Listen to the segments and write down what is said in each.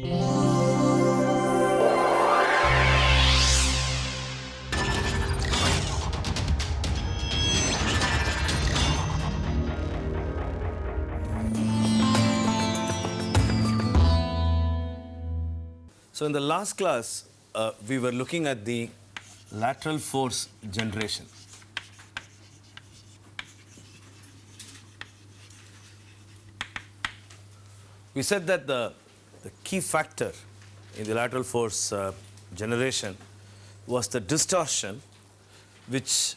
So in the last class, uh, we were looking at the lateral force generation. We said that the, the key factor in the lateral force uh, generation was the distortion, which,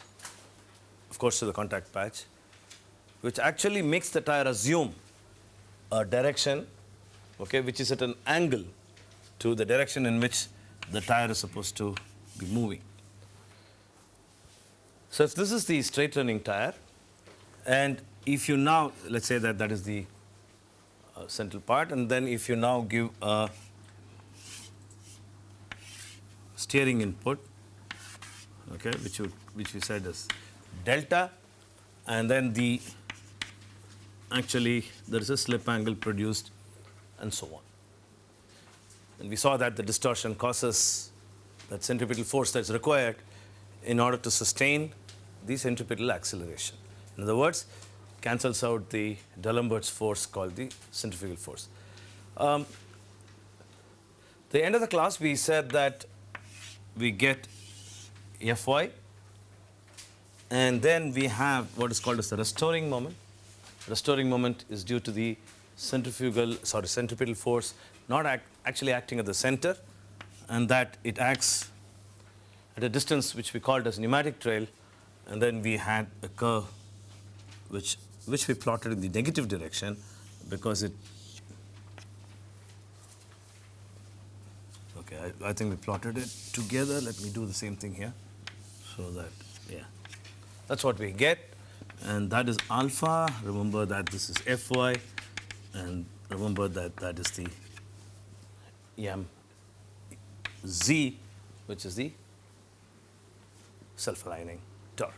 of course, to the contact patch, which actually makes the tire assume a direction, okay, which is at an angle to the direction in which the tire is supposed to be moving. So if this is the straight running tire, and if you now, let's say that that is the central part, and then if you now give a steering input, okay, which you, which we said is delta, and then the actually there is a slip angle produced, and so on. And we saw that the distortion causes that centripetal force that's required in order to sustain the centripetal acceleration. In other words, cancels out the D'Alembert's force called the centrifugal force. Um, the end of the class, we said that we get Fy, and then we have what is called as the restoring moment. Restoring moment is due to the centrifugal, sorry, centripetal force not act, actually acting at the center, and that it acts at a distance which we called as pneumatic trail, and then we had a curve which which we plotted in the negative direction because it okay I, I think we plotted it together. Let me do the same thing here so that yeah that's what we get. And that is alpha. Remember that this is fy. And remember that that is the m z which is the self-aligning torque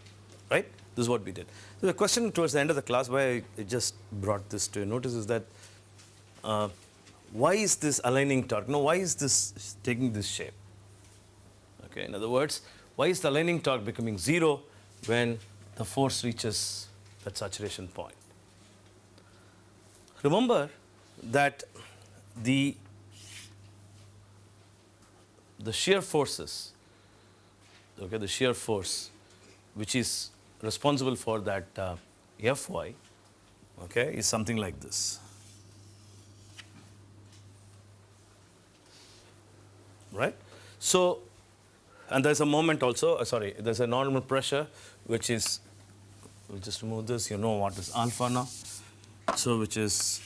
right this is what we did. So the question towards the end of the class, why I just brought this to notice is that uh, why is this aligning torque? No, why is this taking this shape? Okay, in other words, why is the aligning torque becoming zero when the force reaches that saturation point? Remember that the the shear forces, okay, the shear force, which is responsible for that uh, Fy okay, is something like this. Right? So, and there's a moment also, uh, sorry, there's a normal pressure which is, we'll just remove this, you know what is alpha now. So, which is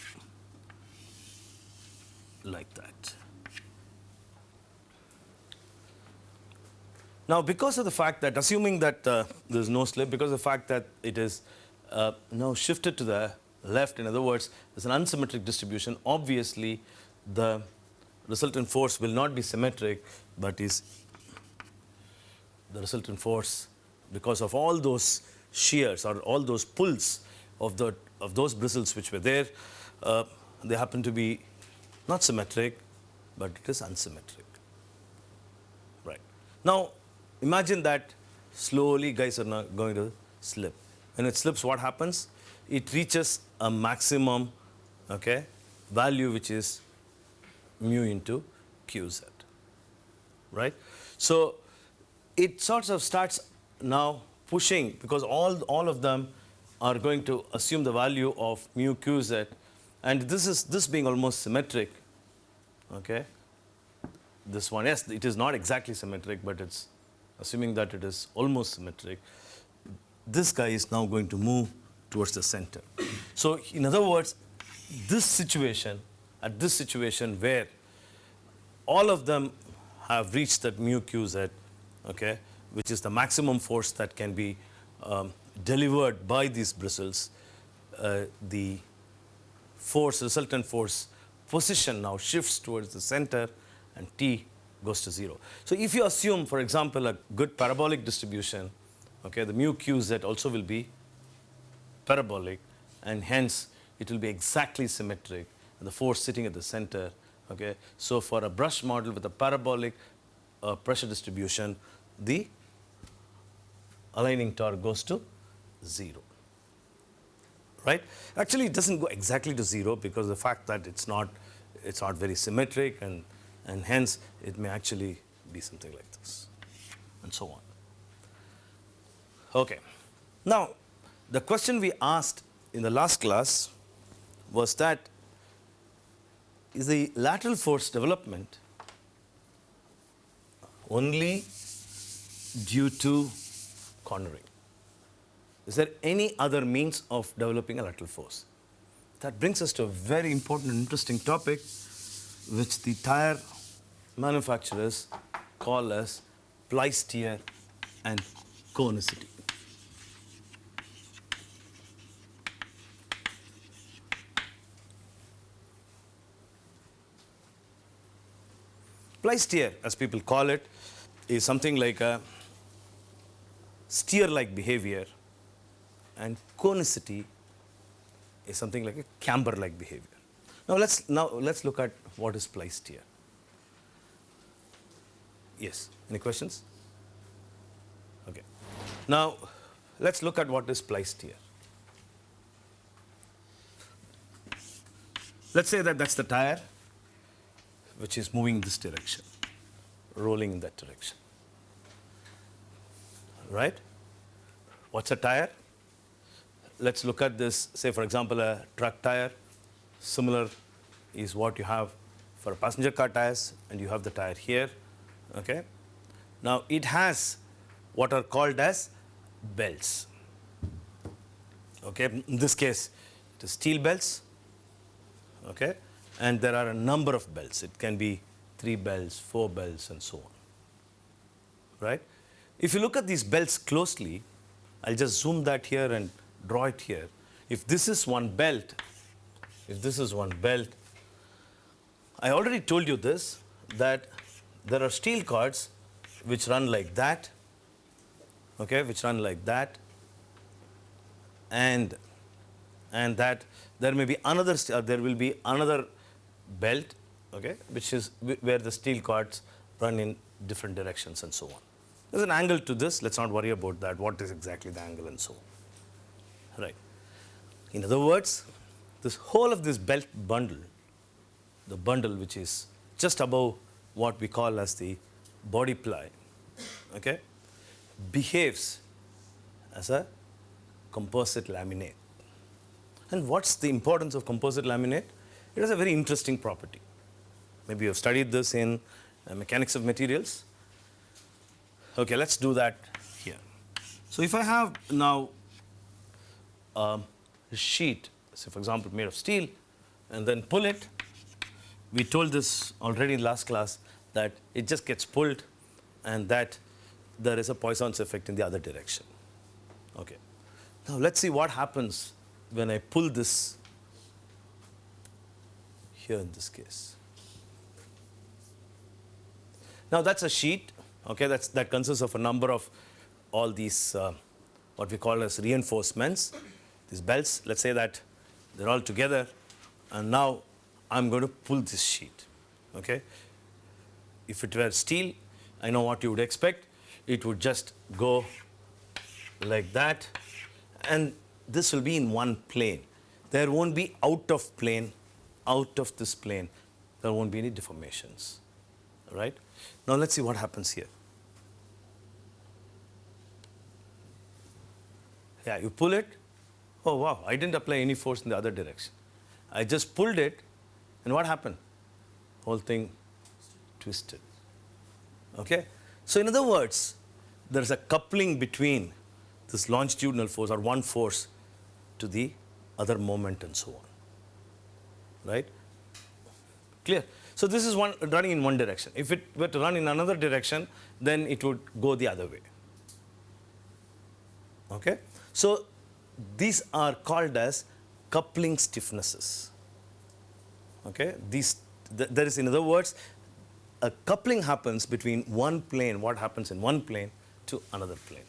like that. Now, because of the fact that, assuming that uh, there is no slip, because of the fact that it is uh, now shifted to the left, in other words, there's an unsymmetric distribution, obviously the resultant force will not be symmetric, but is the resultant force because of all those shears or all those pulls of, the, of those bristles which were there, uh, they happen to be not symmetric, but it is unsymmetric. Right. Now, imagine that slowly guys are not going to slip. When it slips, what happens? It reaches a maximum okay, value which is mu into qz, right? So it sort of starts now pushing because all, all of them are going to assume the value of mu qz and this is this being almost symmetric, okay? This one, yes, it is not exactly symmetric, but it's assuming that it is almost symmetric, this guy is now going to move towards the center. So in other words, this situation, at this situation where all of them have reached that mu qz, okay, which is the maximum force that can be um, delivered by these bristles, uh, the force, resultant force position now shifts towards the center and T goes to 0. So if you assume, for example, a good parabolic distribution, okay, the mu qz also will be parabolic and hence it will be exactly symmetric the force sitting at the center Okay, so for a brush model with a parabolic uh, pressure distribution, the aligning torque goes to zero. Right? Actually, it doesn't go exactly to zero because the fact that it's not it's not very symmetric and and hence it may actually be something like this and so on. Okay. Now, the question we asked in the last class was that is the lateral force development only due to cornering? Is there any other means of developing a lateral force? That brings us to a very important and interesting topic which the tire manufacturers call as ply-steer and conicity. Ply-steer, as people call it, is something like a steer-like behavior and conicity is something like a camber-like behavior. Now let's now let's look at what is ply-steer. Yes, any questions? Okay. Now let's look at what is ply-steer. Let's say that that's the tire which is moving this direction, rolling in that direction. Right? What's a tire? Let's look at this, say for example, a truck tire. Similar is what you have for a passenger car tires, and you have the tire here. Okay? Now it has what are called as belts. Okay? In this case, it is steel belts. Okay? and there are a number of belts. It can be three belts, four belts, and so on. Right? If you look at these belts closely, I'll just zoom that here and draw it here. If this is one belt, if this is one belt, I already told you this, that there are steel cords which run like that, okay, which run like that, and and that there may be another, uh, there will be another belt, okay, which is where the steel cords run in different directions and so on. There's an angle to this. Let's not worry about that. What is exactly the angle and so on. Right. In other words, this whole of this belt bundle, the bundle which is just above what we call as the body ply, okay, behaves as a composite laminate. And what's the importance of composite laminate? It has a very interesting property. Maybe you have studied this in uh, mechanics of materials. Okay, let's do that here. So if I have now um, a sheet, say for example made of steel, and then pull it, we told this already in last class that it just gets pulled and that there is a Poisson's effect in the other direction. Okay. Now let's see what happens when I pull this here in this case. Now that's a sheet, okay, that's, that consists of a number of all these, uh, what we call as reinforcements, these belts, let's say that they're all together, and now I'm going to pull this sheet, okay. If it were steel, I know what you would expect. It would just go like that, and this will be in one plane. There won't be out of plane out of this plane, there won't be any deformations. Right? Now let's see what happens here. Yeah, you pull it. Oh wow, I didn't apply any force in the other direction. I just pulled it, and what happened? Whole thing twisted. Okay? So in other words, there's a coupling between this longitudinal force or one force to the other moment and so on right? Clear? So this is one running in one direction. If it were to run in another direction, then it would go the other way. Okay? So these are called as coupling stiffnesses. Okay? These, th there is, in other words, a coupling happens between one plane, what happens in one plane, to another plane.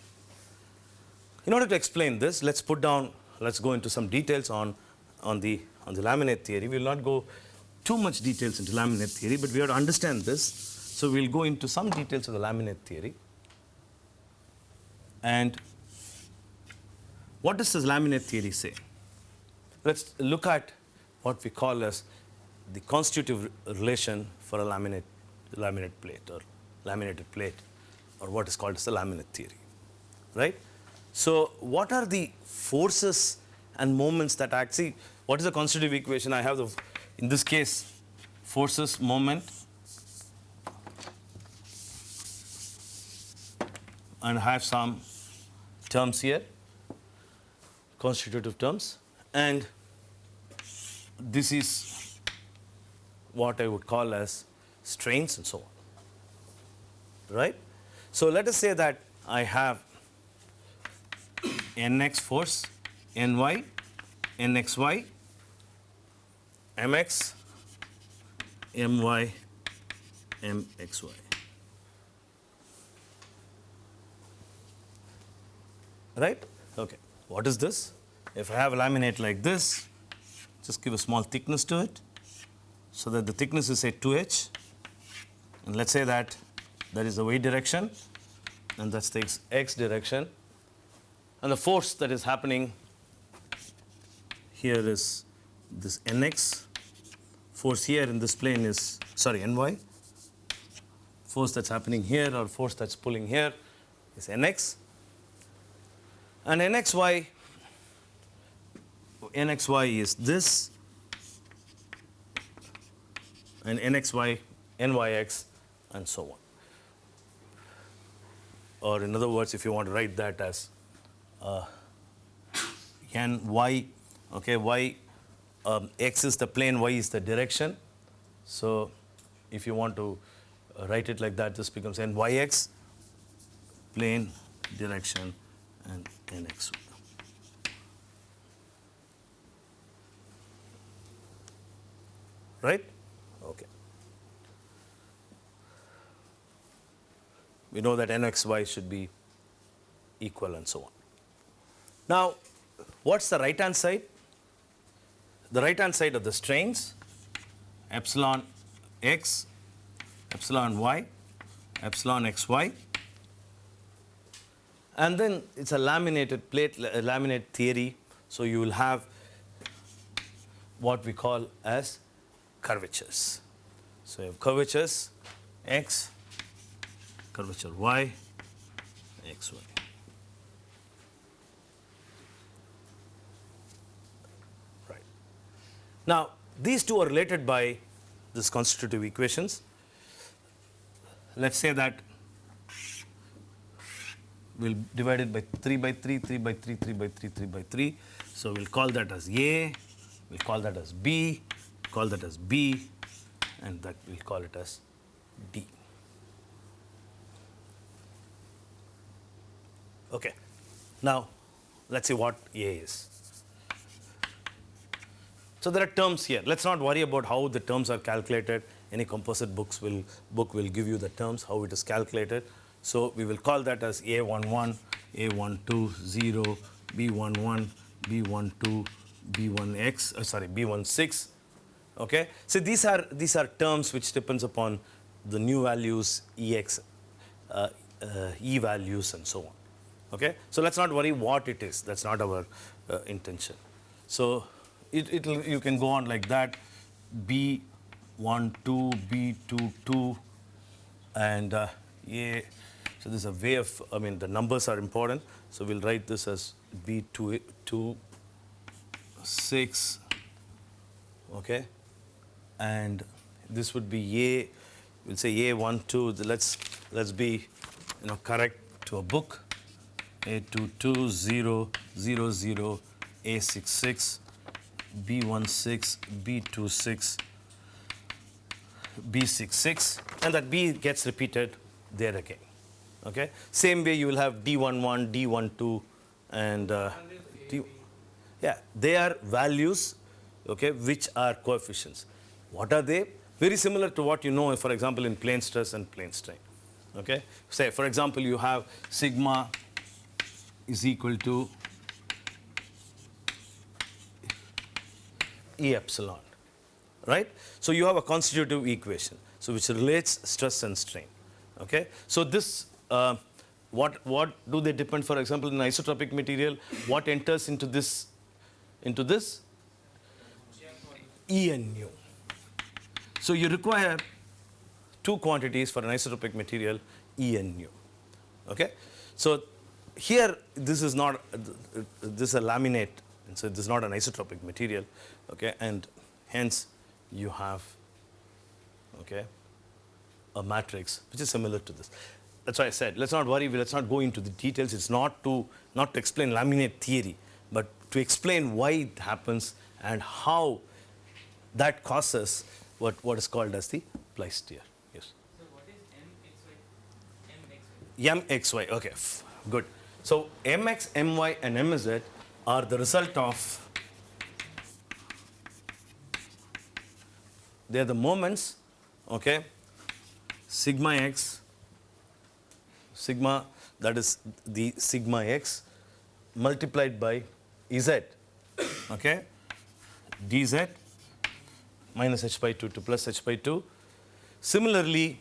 In order to explain this, let's put down, let's go into some details on, on the on the laminate theory. We will not go too much details into laminate theory, but we have to understand this. So we'll go into some details of the laminate theory. And what does this laminate theory say? Let's look at what we call as the constitutive relation for a laminate, laminate plate or laminated plate or what is called as the laminate theory, right? So what are the forces and moments that act? See, what is the constitutive equation? I have the, in this case, forces, moment, and I have some terms here, constitutive terms, and this is what I would call as strains and so on, right? So let us say that I have nx force, ny, nxy, mx, my, mxy. Right? Okay. What is this? If I have a laminate like this, just give a small thickness to it so that the thickness is say 2h. And let's say that that is the y direction and that takes x direction. And the force that is happening here is this nx. Force here in this plane is, sorry, ny. Force that's happening here or force that's pulling here is nx. And nxy, nxy is this, and nxy, nyx, and so on. Or in other words, if you want to write that as uh, n y, okay, y, um, x is the plane, y is the direction. So if you want to uh, write it like that, this becomes nyx, plane, direction, and nx. Right? Okay. We know that nxy should be equal and so on. Now, what's the right hand side? The right hand side of the strains, epsilon x, epsilon y, epsilon xy, and then it's a laminated plate, laminate theory. So you will have what we call as curvatures. So you have curvatures x, curvature y, xy. Right. Now, these two are related by this constitutive equations. Let's say that we'll divide it by 3 by 3, 3 by 3, 3 by 3, 3 by 3. So we'll call that as A, we'll call that as B, call that as B, and that we'll call it as D. Okay. Now, let's see what A is. So there are terms here. Let's not worry about how the terms are calculated. Any composite books will book will give you the terms, how it is calculated. So we will call that as A11, A12, 0, B11, B12, B1x, uh, sorry, B16. Okay. So these are these are terms which depends upon the nu values, EX, uh, uh, E values, and so on. Okay. So let's not worry what it is. That's not our uh, intention. So it, it you can go on like that. B 1 2 B 2 2 and uh, A. So this is a way of, I mean, the numbers are important. So we'll write this as B2, 2, 6, okay? And this would be A, we'll say A1, 2, let's, let's be, you know, correct to a book. A22, 0, 0, 0, A66, B16, B26, B66, and that B gets repeated there again. Okay. Same way you will have D11, D12, and uh, D, yeah, they are values, okay, which are coefficients. What are they? Very similar to what you know, for example, in plane stress and plane strain. Okay. Say, for example, you have sigma is equal to E epsilon. right? So you have a constitutive equation, so which relates stress and strain. Okay, so this. Uh, what, what do they depend, for example, in isotropic material, what enters into this, into this? E and nu. So you require two quantities for an isotropic material, E and nu. Okay? So here, this is not, this is a laminate, and so this is not an isotropic material, okay? And hence, you have, okay, a matrix which is similar to this. That's why I said, let's not worry, let's not go into the details. It's not to, not to explain laminate theory, but to explain why it happens and how that causes what, what is called as the ply-steer. Yes. So what is MXY? MXY. MXY, okay, good. So MX, MY and MZ are the result of, they are the moments, okay, sigma x sigma that is the sigma x multiplied by z okay? Dz minus h by 2 to plus h by 2 similarly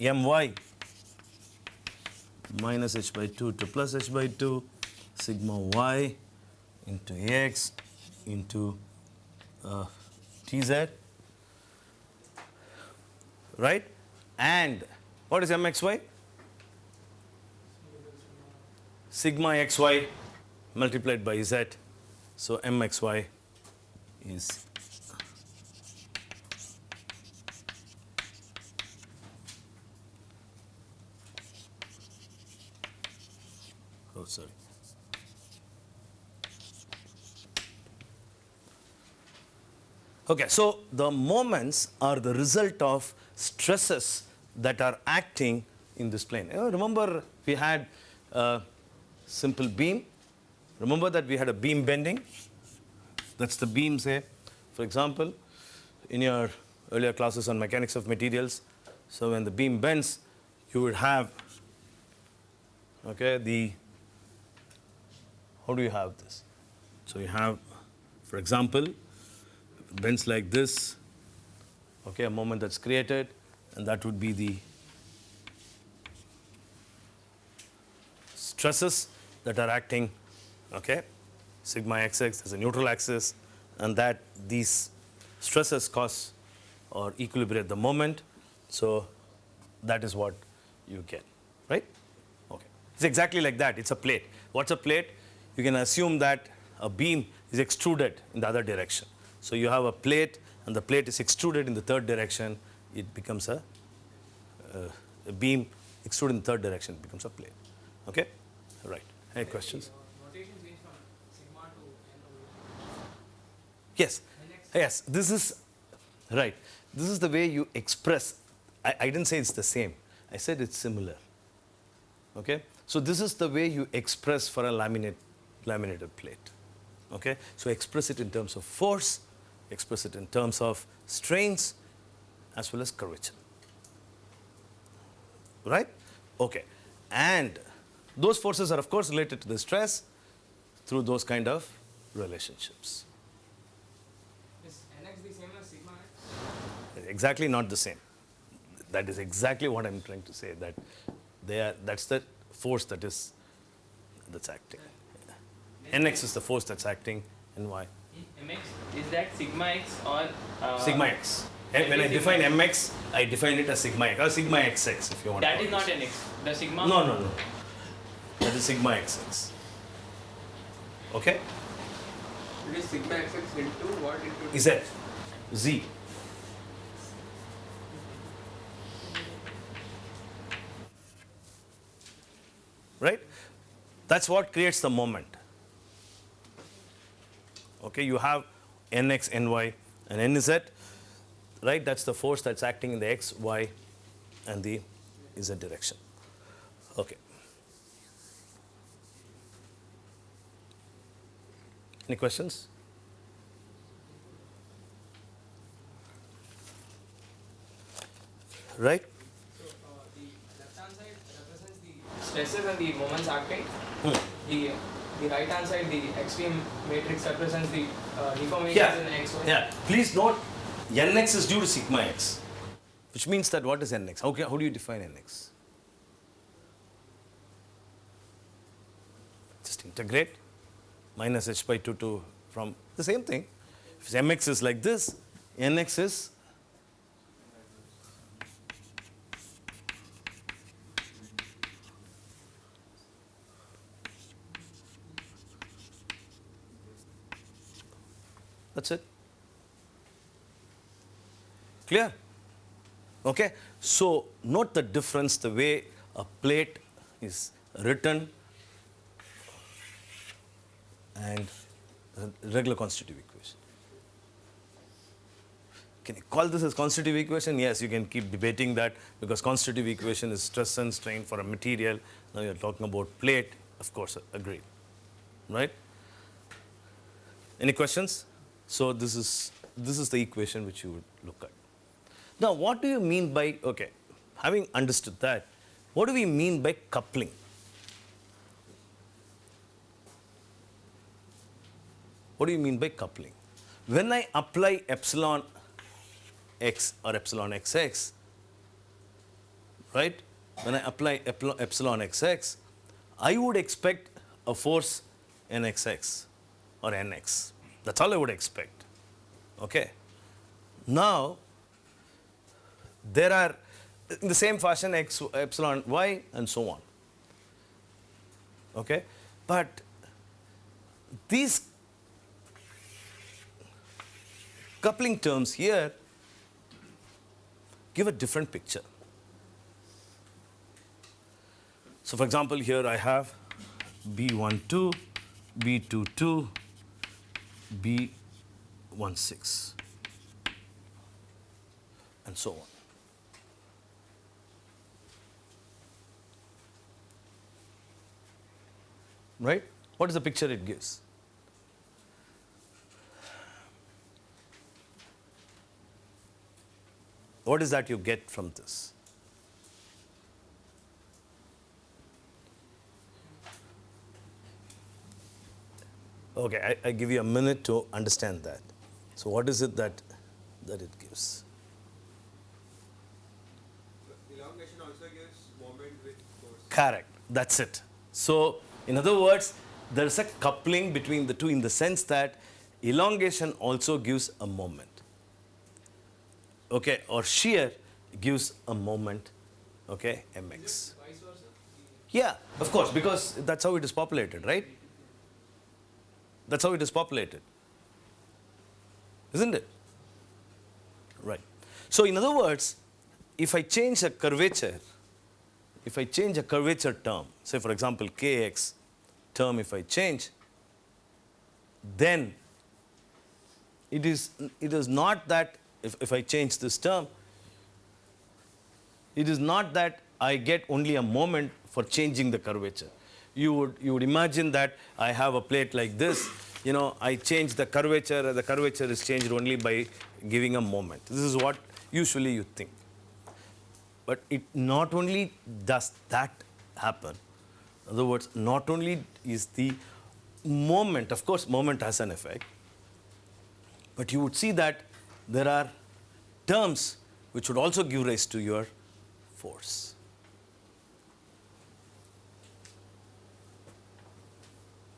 my minus h by 2 to plus h by 2 sigma y into x into uh, tz right and what is mxy sigma xy multiplied by z. So mxy is sorry. Okay, so the moments are the result of stresses that are acting in this plane. You know, remember we had a simple beam. Remember that we had a beam bending? That's the beam, say, for example, in your earlier classes on mechanics of materials. So when the beam bends, you would have, okay, the, how do you have this? So you have, for example, bends like this, okay, a moment that's created, and that would be the stresses that are acting, okay? Sigma xx is a neutral axis, and that these stresses cause or equilibrate the moment. So that is what you get, right? Okay. It's exactly like that. It's a plate. What's a plate? You can assume that a beam is extruded in the other direction. So you have a plate, and the plate is extruded in the third direction. It becomes a, uh, a beam extruded in the third direction. It becomes a plate. Okay? Right. Any questions? Notation change from sigma to n Yes. Yes. This is right. This is the way you express. I, I didn't say it's the same. I said it's similar. Okay. So this is the way you express for a laminate, laminated plate. Okay. So express it in terms of force, express it in terms of strains, as well as curvature. Right? Okay. And those forces are, of course, related to the stress through those kind of relationships. Is nx the same as sigma x? Exactly not the same. That is exactly what I'm trying to say. That they are, that's the force that is that's acting. Nx is the force that's acting, and y mx is that sigma x or uh, sigma x. And when I define mx, I define it as sigma x or sigma xx if you want. That to is not it. nx. The sigma. No, no, no. That is sigma xx. Okay? It is sigma xx into what into Z. Z. Right? That's what creates the moment. Okay, you have nx, ny, and nz, right? That's the force that's acting in the x, y, and the z direction. Okay. Any questions? Right? So uh, the left hand side represents the stresses and the moments acting. Hmm. The the right hand side, the extreme matrix represents the uh, deformations Yeah. in x, y. Yeah. Please note nx is due to sigma x, which means that what is nx? How, can, how do you define nx? Just integrate minus h by 2 to from the same thing. If mx is like this, nx is That's it. Clear? Okay? So, note the difference the way a plate is written and regular constitutive equation. Can you call this as constitutive equation? Yes, you can keep debating that because constitutive equation is stress and strain for a material. Now you're talking about plate, of course, agreed. Right? Any questions? So this is this is the equation which you would look at. Now, what do you mean by okay? Having understood that, what do we mean by coupling? What do you mean by coupling? When I apply epsilon x or epsilon xx, right? When I apply epsilon xx, I would expect a force nxx or nx. That's all I would expect. Okay. Now, there are in the same fashion x epsilon y and so on. Okay. But these coupling terms here give a different picture. So, for example, here I have B12, B22, B16, and so on. Right? What is the picture it gives? What is that you get from this? Okay, I, I give you a minute to understand that. So, what is it that that it gives? Elongation also gives moment with force. Correct. That's it. So, in other words, there is a coupling between the two in the sense that elongation also gives a moment. Okay, or shear gives a moment. Okay, mx. Yeah, of course, because that's how it is populated, right? That's how it is populated. Isn't it? Right. So, in other words, if I change a curvature, if I change a curvature term, say for example, kx term, if I change, then it is, it is not that if, if I change this term, it is not that I get only a moment for changing the curvature. You would, you would imagine that I have a plate like this, you know, I change the curvature, the curvature is changed only by giving a moment. This is what usually you think. But it not only does that happen, in other words, not only is the moment, of course, moment has an effect, but you would see that there are terms which would also give rise to your force.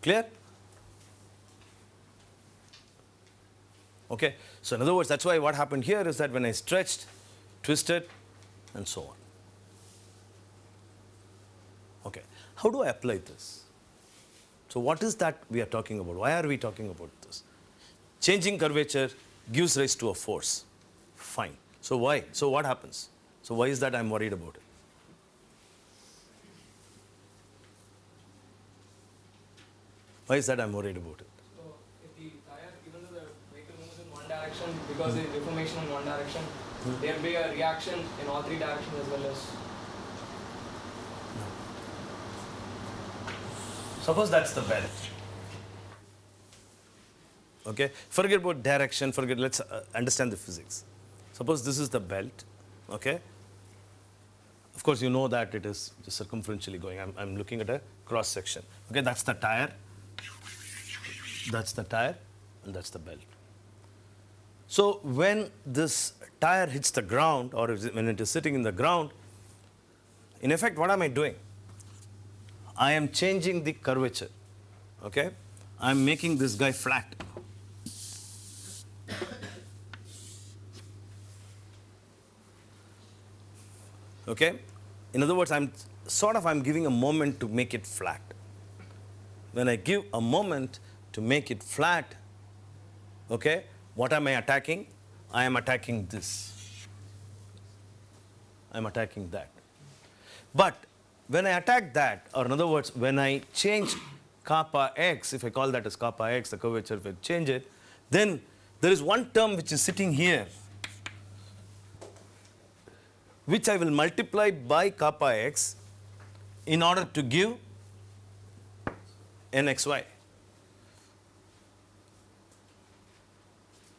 Clear? Okay. So in other words, that's why what happened here is that when I stretched, twisted, and so on. Okay. How do I apply this? So what is that we are talking about? Why are we talking about this? Changing curvature gives rise to a force. Fine. So why? So what happens? So why is that I'm worried about it? Why is that I'm worried about it? So if the tire, even though the vehicle moves in one direction, because of deformation in one direction, there'll be a reaction in all three directions as well as. Suppose that's the belt. Okay, forget about direction, forget, let's uh, understand the physics. Suppose this is the belt, okay? Of course, you know that it is circumferentially going. I'm, I'm looking at a cross section. Okay, that's the tire, that's the tire, and that's the belt. So when this tire hits the ground or is when it is sitting in the ground, in effect, what am I doing? I am changing the curvature. Okay? I'm making this guy flat. Okay? In other words, I'm sort of I'm giving a moment to make it flat. When I give a moment to make it flat, okay, what am I attacking? I am attacking this. I'm attacking that. But when I attack that, or in other words, when I change kappa x, if I call that as kappa x, the curvature, will change it, then there is one term which is sitting here, which I will multiply by kappa x in order to give nxy.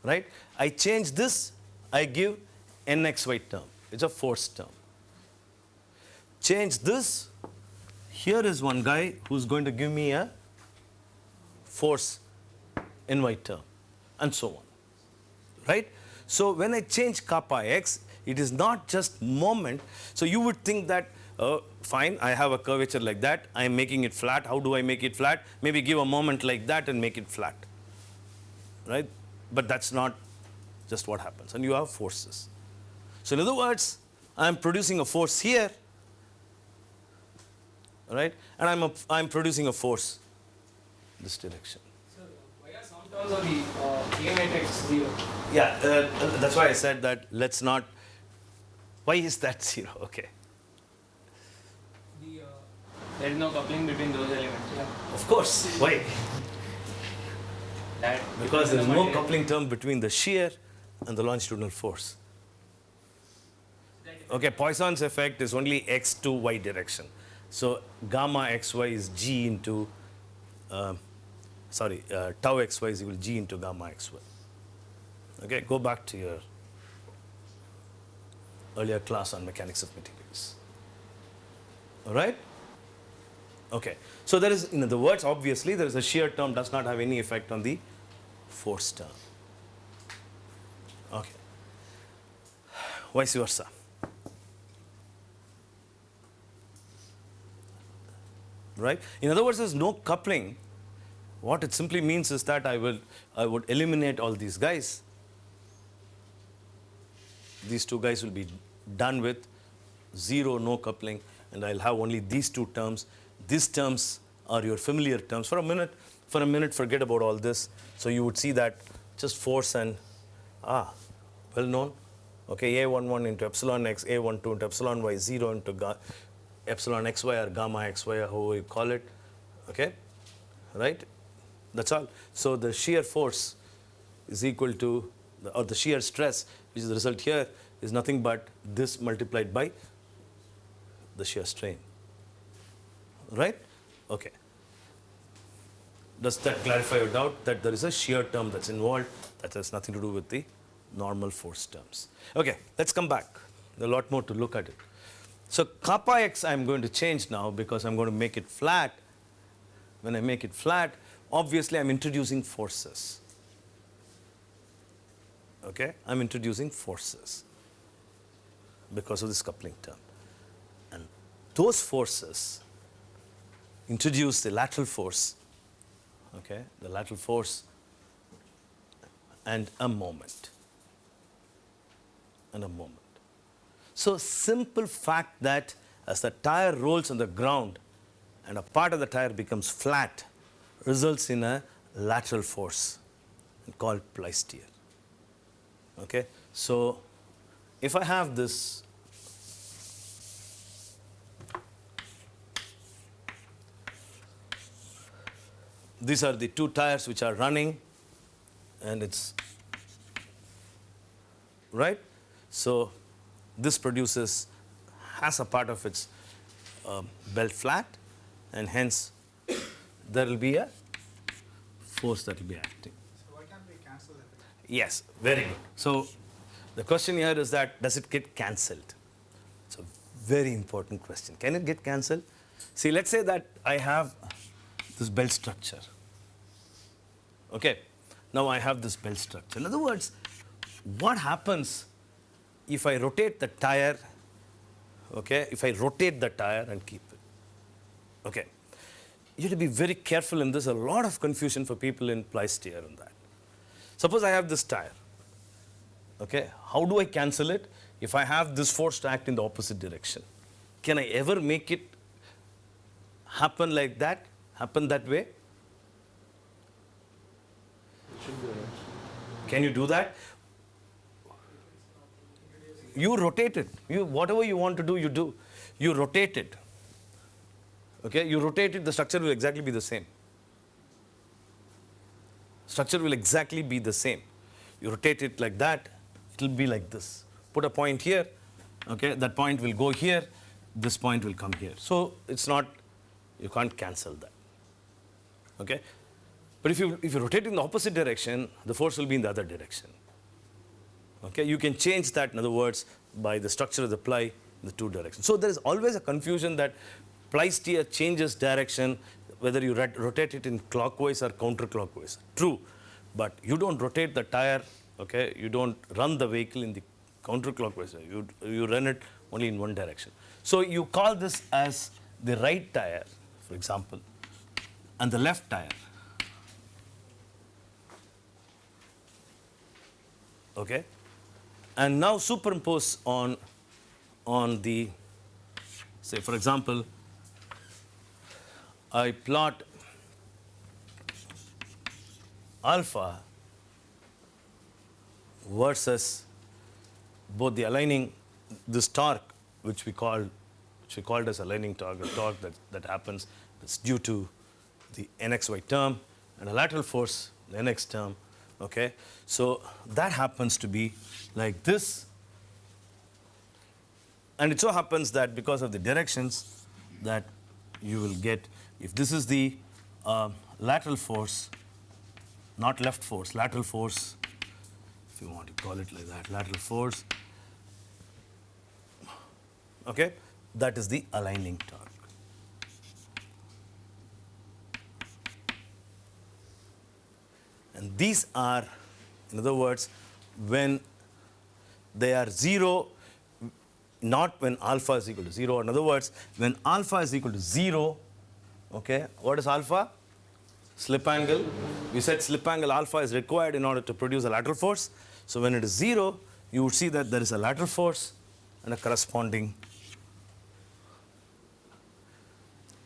Right? I change this, I give nxy term. It's a force term. Change this, here is one guy who's going to give me a force ny term, and so on. Right? So when I change kappa x, it is not just moment. So you would think that, uh, fine, I have a curvature like that, I am making it flat. How do I make it flat? Maybe give a moment like that and make it flat. Right? But that's not just what happens. And you have forces. So in other words, I am producing a force here, right? And I'm, a, I'm producing a force this direction. So why are some terms of the uh, matrix zero? Yeah, uh, that's why I said that let's not. Why is that zero? Okay. The uh, There is no coupling between those elements. yeah. Of course. Why? That Because there is no coupling term between the shear and the longitudinal force. Okay, Poisson's effect is only x to y direction. So gamma xy is g into, um sorry, uh, tau xy is equal to g into gamma xy. Okay, go back to your earlier class on mechanics of materials. All right? Okay. So there is, in other words, obviously, there is a shear term does not have any effect on the force term. Okay. Vice versa. Right? In other words, there's no coupling. What it simply means is that I will I would eliminate all these guys. These two guys will be done with zero no coupling and I'll have only these two terms. These terms are your familiar terms. For a minute, for a minute, forget about all this. So you would see that just force and ah, well known. Okay, A11 into epsilon x, A12 into epsilon y, 0 into ga- epsilon xy or gamma xy, or how you call it. Okay, right? That's all. So the shear force is equal to, the, or the shear stress, which is the result here, is nothing but this multiplied by the shear strain. Right? Okay. Does that clarify your doubt that there is a shear term that's involved that has nothing to do with the normal force terms? Okay, let's come back. A lot more to look at it. So kappa x I'm going to change now because I'm going to make it flat. When I make it flat, obviously I'm introducing forces. Okay, I'm introducing forces because of this coupling term. And those forces introduce the lateral force, okay, the lateral force and a moment. And a moment. So simple fact that as the tire rolls on the ground and a part of the tire becomes flat results in a lateral force called ply-steer. Okay, so if I have this these are the two tires which are running and it's right so this produces has a part of its um, belt flat and hence there will be a force that will be acting So why can't we cancel that? Yes, very good. So the question here is that does it get cancelled? It's a very important question. Can it get cancelled? See, let's say that I have this belt structure. Okay, now I have this belt structure. In other words, what happens if I rotate the tire, okay, if I rotate the tire and keep it. Okay. You have to be very careful in this. A lot of confusion for people in ply steer and that. Suppose I have this tire. Okay. How do I cancel it? If I have this force to act in the opposite direction. Can I ever make it happen like that? Happen that way? Can you do that? You rotate it. You, whatever you want to do, you do. You rotate it. Okay, you rotate it, the structure will exactly be the same. Structure will exactly be the same. You rotate it like that, it will be like this. Put a point here, okay, that point will go here, this point will come here. So it's not, you can't cancel that. Okay? But if you, if you rotate in the opposite direction, the force will be in the other direction. Okay, you can change that, in other words, by the structure of the ply in the two directions. So there is always a confusion that ply steer changes direction, whether you rot- rotate it in clockwise or counterclockwise. True, but you don't rotate the tire, okay, you don't run the vehicle in the counterclockwise, you, you run it only in one direction. So you call this as the right tire, for example, and the left tire. Okay? And now superimpose on on the say for example i plot alpha versus both the aligning this torque which we call which we called as aligning torque a torque that, that happens that's due to the nxy term and a lateral force the nx term okay? So that happens to be like this. And it so happens that because of the directions that you will get if this is the uh, lateral force not left force lateral force if you want to call it like that lateral force okay? That is the aligning torque And these are, in other words, when they are 0, not when alpha is equal to 0. In other words, when alpha is equal to 0, okay, what is alpha? Slip angle. We said slip angle alpha is required in order to produce a lateral force. So when it is 0, you would see that there is a lateral force and a corresponding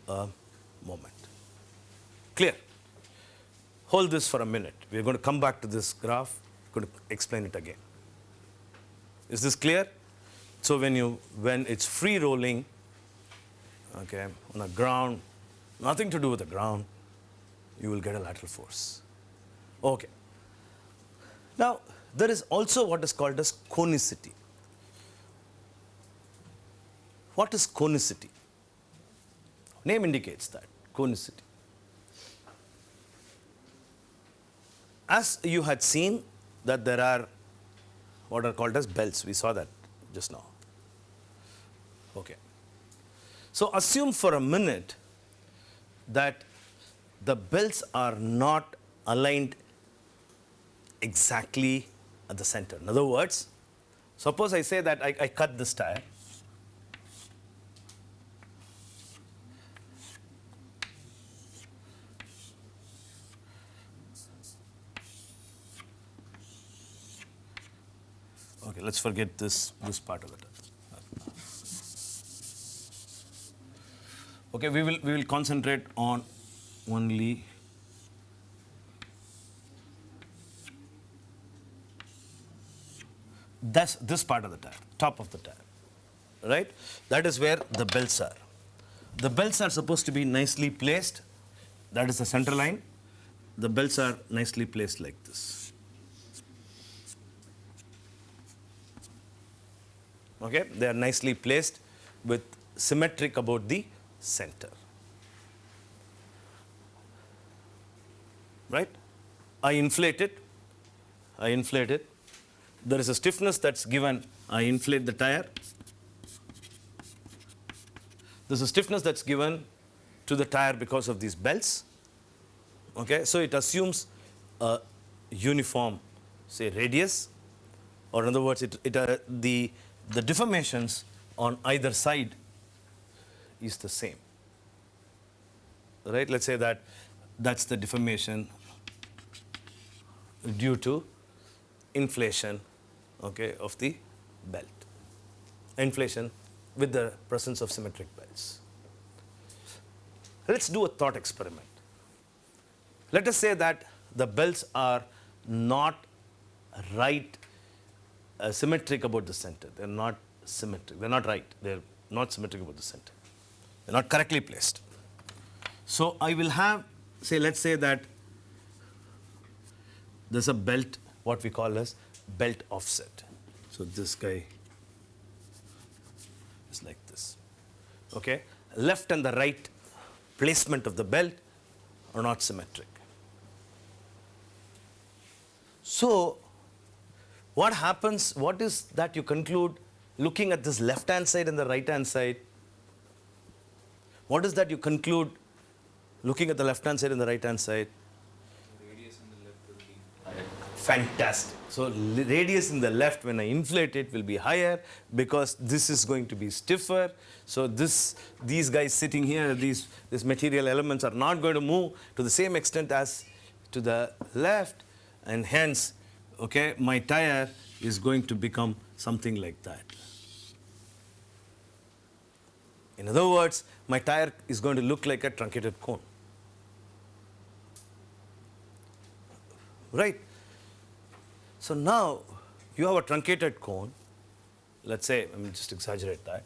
uh, moment. Clear? Hold this for a minute. We're going to come back to this graph. Going to explain it again. Is this clear? So when you when it's free rolling, okay, on the ground, nothing to do with the ground, you will get a lateral force. Okay. Now there is also what is called as conicity. What is conicity? Name indicates that conicity. As you had seen that there are what are called as belts, we saw that just now. Okay. So assume for a minute that the belts are not aligned exactly at the center. In other words, suppose I say that I, I cut this tire. Okay, let's forget this, this part of it. Okay, we will, we will concentrate on only that's this part of the tire, top of the tire, right? That is where the belts are. The belts are supposed to be nicely placed. That is the center line. The belts are nicely placed like this. Okay, they are nicely placed with symmetric about the center. Right? I inflate it. I inflate it. There is a stiffness that's given. I inflate the tire. There's a stiffness that's given to the tire because of these belts. Okay, so it assumes a uniform, say, radius. or in other words, it, it, uh, the, the deformations on either side is the same. Right? Let's say that that's the deformation due to inflation okay, of the belt. Inflation with the presence of symmetric belts. Let's do a thought experiment. Let us say that the belts are not right uh, symmetric about the center. They're not symmetric. They're not right. They're not symmetric about the center. They're not correctly placed. So I will have, say, let's say that there's a belt, what we call as belt offset. So this guy is like this. Okay? Left and the right placement of the belt are not symmetric. So, what happens, what is that you conclude looking at this left hand side and the right hand side? What is that you conclude looking at the left hand side and the right hand side? Fantastic. So radius in the left, when I inflate it, will be higher because this is going to be stiffer. So this, these guys sitting here, these, these material elements are not going to move to the same extent as to the left, and hence, okay, my tire is going to become something like that. In other words, my tire is going to look like a truncated cone. Right? So now you have a truncated cone. Let's say, let me just exaggerate that.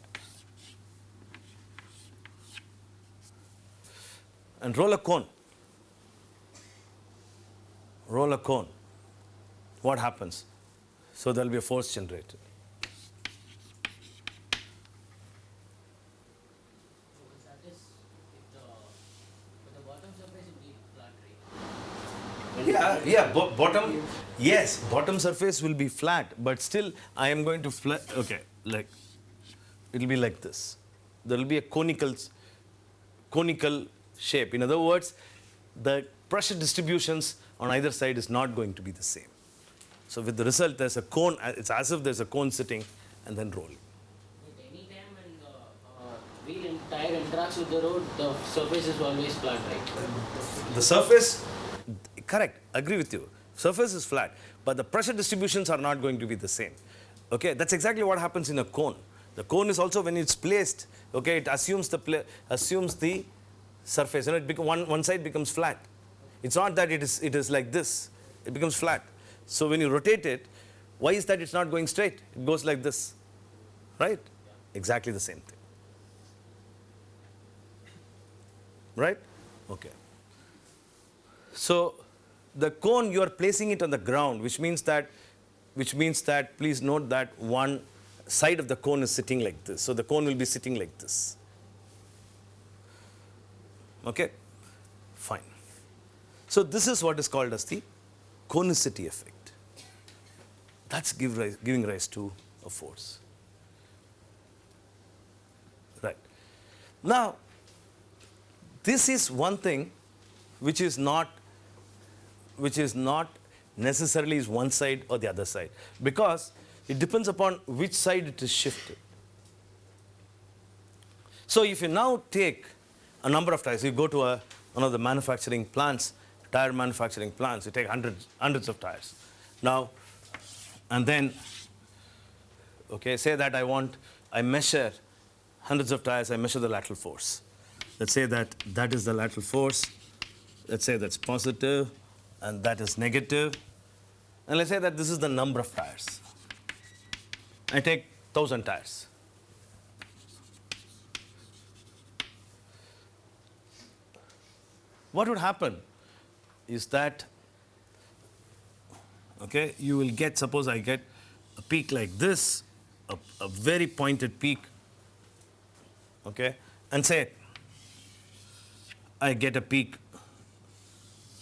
And roll a cone. Roll a cone. What happens? So there will be a force generated. That is, if the, but the bottom surface will be flat, right? Yeah, yeah, bo- bottom, yes, bottom surface will be flat, but still I am going to flat, okay, like, it will be like this. There will be a conical, conical shape. In other words, the pressure distributions on either side is not going to be the same. So with the result, there's a cone, uh, it's as if there's a cone sitting and then rolling. At any time when the uh, wheel and tire interacts with the road, the surface is always flat, right? The surface, correct, agree with you. Surface is flat, but the pressure distributions are not going to be the same. Okay, that's exactly what happens in a cone. The cone is also when it's placed, okay, it assumes the assumes the surface. You know, it one one side becomes flat. It's not that it is it is like this. It becomes flat. So when you rotate it, why is that it's not going straight? It goes like this, right? Exactly the same thing. Right? Okay. So the cone you are placing it on the ground, which means that, which means that please note that one side of the cone is sitting like this. So the cone will be sitting like this. Okay, fine. So this is what is called as the conicity effect. That's give rise, giving rise to a force. Right. Now, this is one thing which is not which is not necessarily is one side or the other side because it depends upon which side it is shifted. So if you now take a number of tires, you go to a, one of the manufacturing plants, tire manufacturing plants, you take hundreds, hundreds of tires. Now, and then, okay, say that I want, I measure hundreds of tires, I measure the lateral force. Let's say that that is the lateral force. Let's say that's positive and that is negative. And let's say that this is the number of tires. I take 1000 tires. What would happen is that, okay, you will get, suppose I get a peak like this, a, a very pointed peak, okay, and say I get a peak,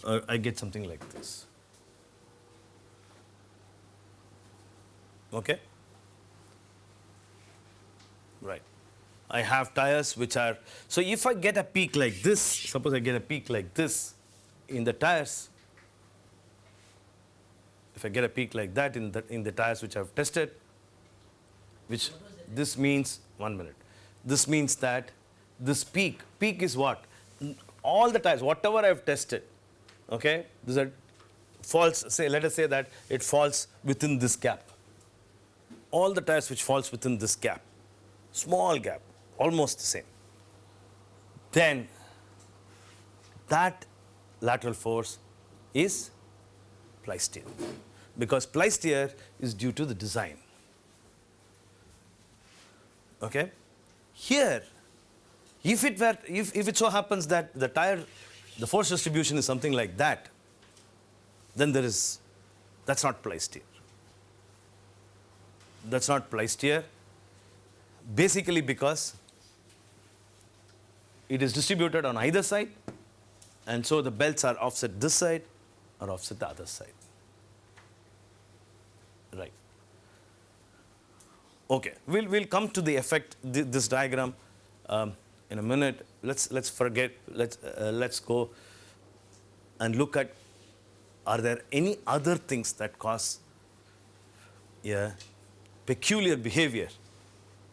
uh, I get something like this. Okay? Right. I have tires which are, so if I get a peak like this, suppose I get a peak like this in the tires, if I get a peak like that in the, in the tires which I've tested, which this means, one minute, this means that this peak, peak is what? All the tires, whatever I've tested, okay, this is falls, say, let us say that it falls within this gap. All the tires which falls within this gap, small gap, almost the same. Then that lateral force is ply-steer because ply-steer is due to the design. Okay? Here, if it were, if, if it so happens that the tire, the force distribution is something like that, then there is, that's not ply-steer. That's not ply-steer, basically because it is distributed on either side, and so the belts are offset this side or offset the other side. Right. Okay, we'll, we'll come to the effect, thi- this diagram um, in a minute. Let's, let's forget, let's, uh, let's go and look at are there any other things that cause a peculiar behavior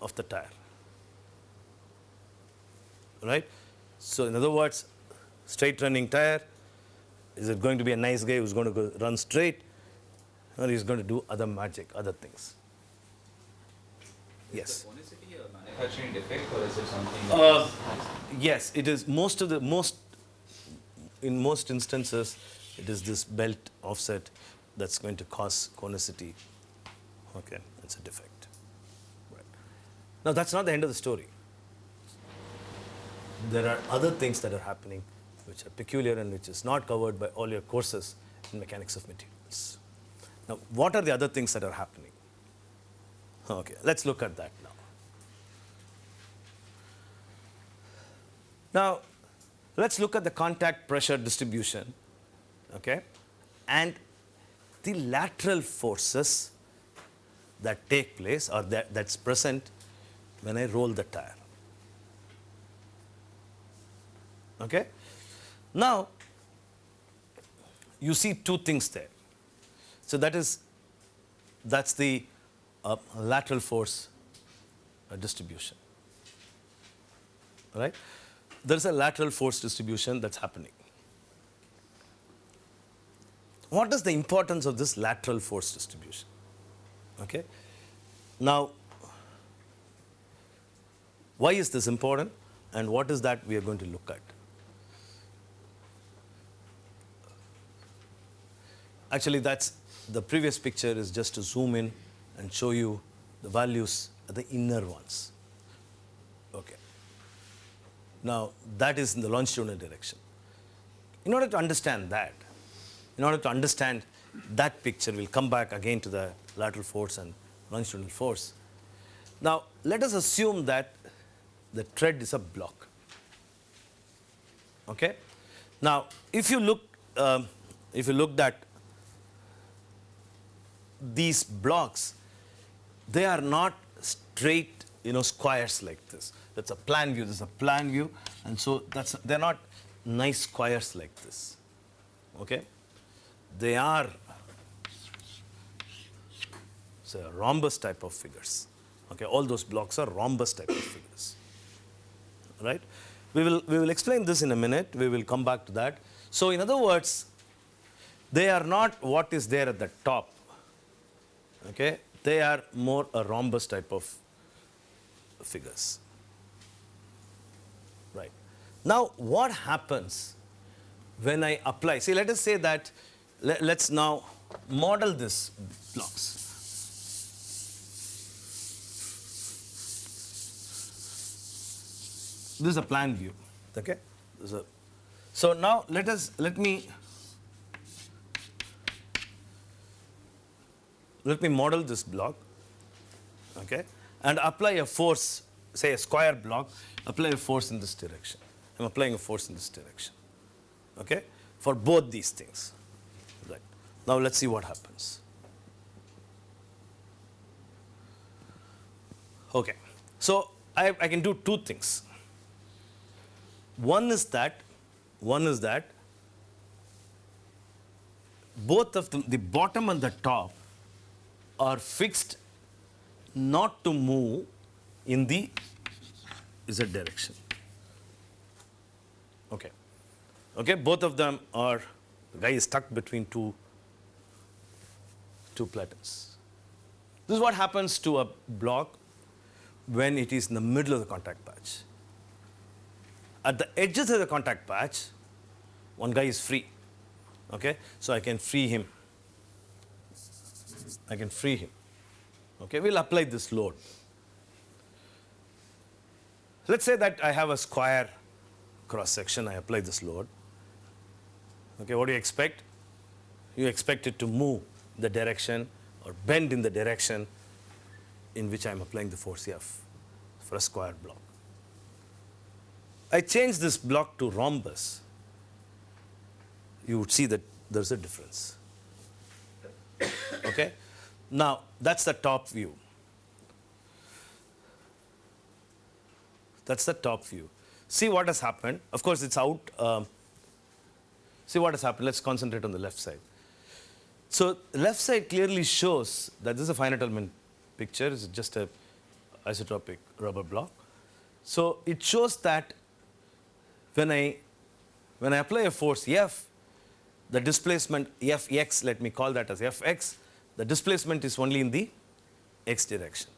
of the tire? Right? So, in other words, straight running tire, is it going to be a nice guy who's going to go run straight or he's going to do other magic, other things? Yes. Is the conicity a manufacturing defect or is it something? Uh, yes, it is most of the most in most instances it is this belt offset that's going to cause conicity. Okay, it's a defect. Right. Now that's not the end of the story. There are other things that are happening which are peculiar and which is not covered by all your courses in mechanics of materials. Now, what are the other things that are happening? Okay, let's look at that now. Now, let's look at the contact pressure distribution, okay, and the lateral forces that take place or that, that's present when I roll the tire. Okay? Now, you see two things there. So that is, that's the uh, lateral force uh, distribution. Right? There's a lateral force distribution that's happening. What is the importance of this lateral force distribution? Okay? Now, why is this important and what is that we are going to look at? Actually, that's the previous picture is just to zoom in and show you the values are the inner ones. Okay. Now, that is in the longitudinal direction. In order to understand that, in order to understand that picture, we'll come back again to the lateral force and longitudinal force. Now, let us assume that the tread is a block. Okay? Now, if you look, um, if you looked at these blocks, they are not straight, you know, squares like this. That's a plan view. This is a plan view, and so that's they're not nice squares like this. Okay, they are say rhombus type of figures. Okay, all those blocks are rhombus type of figures. Right? We will we will explain this in a minute. We will come back to that. So, in other words, they are not what is there at the top okay? They are more a rhombus type of figures. Right. Now what happens when i apply? See let us say that let, us now model this blocks. This is a plan view. Okay? A, so now let us let me let me model this block, okay, and apply a force, say a square block, apply a force in this direction. I'm applying a force in this direction, okay, for both these things. Right. Now let's see what happens. Okay. So I, I can do two things. One is that, one is that both of them, the bottom and the top, are fixed not to move in the z direction. Okay. Okay, both of them are, the guy is stuck between two, two platters. This is what happens to a block when it is in the middle of the contact patch. At the edges of the contact patch, one guy is free. Okay, so I can free him. I can free him. Okay, we'll apply this load. Let's say that I have a square cross section, I apply this load. Okay, what do you expect? You expect it to move the direction or bend in the direction in which I am applying the force F for a square block. I change this block to rhombus, you would see that there's a difference. Okay? Now, that's the top view. That's the top view. See what has happened. Of course, it's out. Um, see what has happened. Let's concentrate on the left side. So, left side clearly shows that this is a finite element picture. It's just a isotropic rubber block. So, it shows that when I, when I apply a force F, the displacement Fx, let me call that as Fx, the displacement is only in the x direction.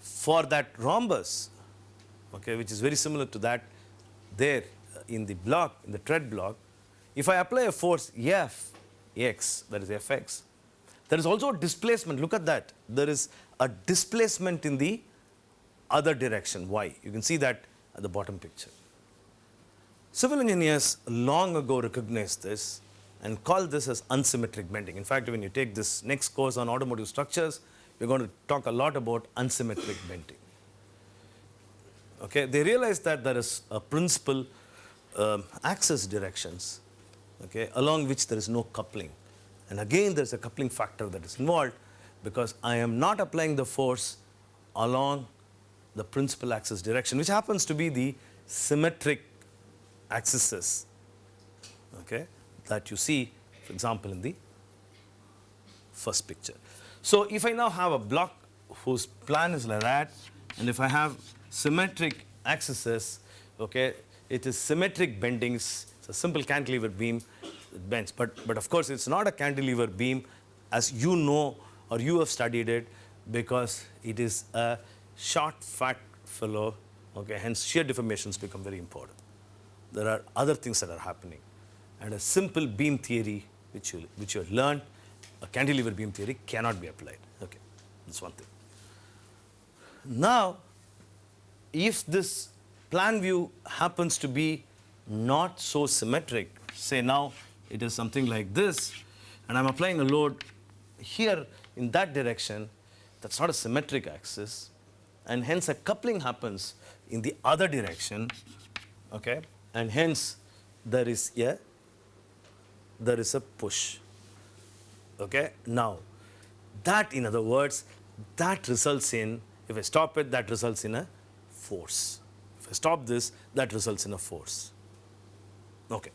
For that rhombus, okay, which is very similar to that there in the block, in the tread block, if I apply a force F, x, that is Fx, there is also a displacement. Look at that. There is a displacement in the other direction, y. You can see that at the bottom picture. Civil engineers long ago recognized this and called this as unsymmetric bending. In fact, when you take this next course on automotive structures, we're going to talk a lot about unsymmetric bending. Okay, they realized that there is a principal um, axis directions, okay, along which there is no coupling. And again, there's a coupling factor that is involved because I am not applying the force along the principal axis direction, which happens to be the symmetric axes okay, that you see, for example, in the first picture. So, if I now have a block whose plan is like that, and if I have symmetric axes, okay, it is symmetric bendings. It's a simple cantilever beam it bends, but but of course it's not a cantilever beam, as you know or you have studied it, because it is a short, fat fellow. Okay, hence shear deformations become very important there are other things that are happening. And a simple beam theory, which you, which you have learned, a cantilever beam theory cannot be applied. Okay, that's one thing. Now, if this plan view happens to be not so symmetric, say now it is something like this, and I'm applying a load here in that direction, that's not a symmetric axis, and hence a coupling happens in the other direction, okay? And hence there is a there is a push. Okay? Now that in other words that results in if i stop it that results in a force. If i stop this that results in a force. Okay.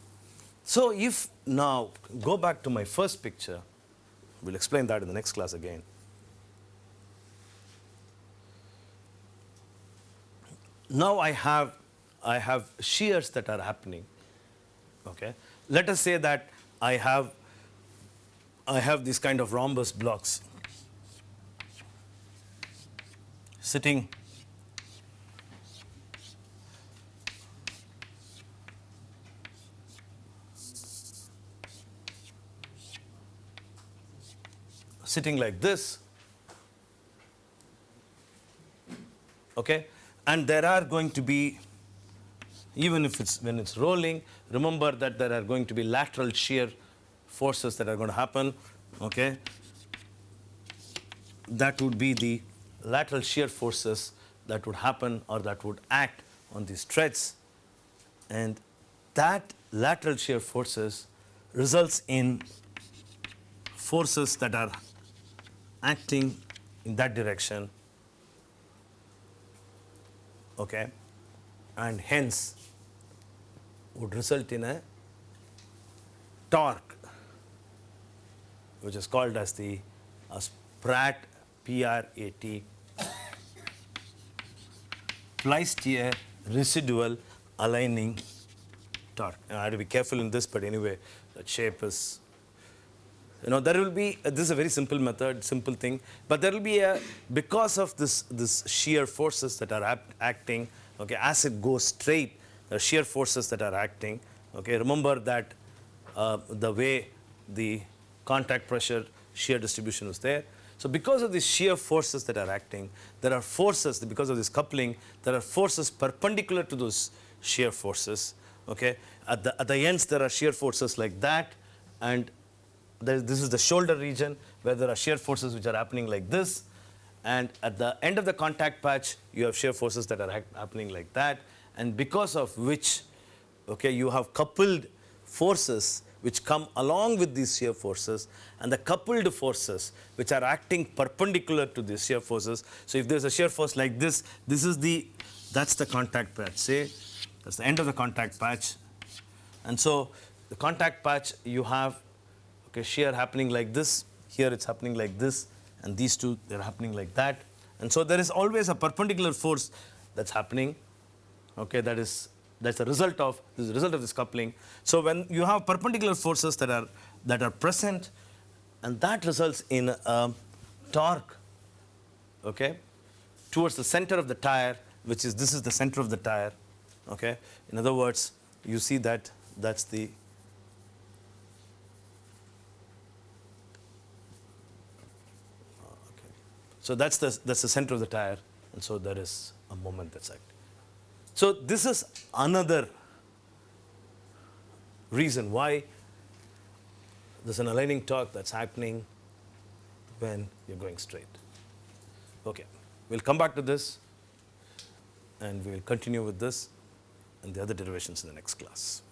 So if now go back to my first picture we'll explain that in the next class again. Now i have I have shears that are happening. Okay, let us say that I have I have these kind of rhombus blocks sitting sitting like this. Okay? And there are going to be even if it's when it's rolling, remember that there are going to be lateral shear forces that are going to happen. Okay, that would be the lateral shear forces that would happen or that would act on these threads, and that lateral shear forces results in forces that are acting in that direction. Okay, and hence would result in a torque which is called as the uh, PRAT P-R-A-T Ply-steer residual aligning torque. Now, I have to be careful in this, but anyway, that shape is you know there will be uh, this is a very simple method simple thing but there will be a because of this this shear forces that are act, acting okay as it goes straight the shear forces that are acting okay remember that uh, the way the contact pressure shear distribution was there so because of these shear forces that are acting there are forces because of this coupling there are forces perpendicular to those shear forces okay at the at the ends there are shear forces like that and there, this is the shoulder region where there are shear forces which are happening like this. And at the end of the contact patch, you have shear forces that are happening like that. And because of which, okay, you have coupled forces which come along with these shear forces and the coupled forces which are acting perpendicular to these shear forces. So if there's a shear force like this, this is the, that's the contact patch, say, that's the end of the contact patch. And so the contact patch, you have okay, shear happening like this, here it's happening like this, and these two, they're happening like that. And so there is always a perpendicular force that's happening, okay, that is, that's a result of, this result of this coupling. So when you have perpendicular forces that are, that are present, and that results in a torque, okay, towards the center of the tire, which is, this is the center of the tire, okay. In other words, you see that, that's the. So that's the, that's the center of the tire, and so there is a moment that's acting. So this is another reason why there's an aligning torque that's happening when you're going straight. Okay, we'll come back to this, and we'll continue with this and the other derivations in the next class.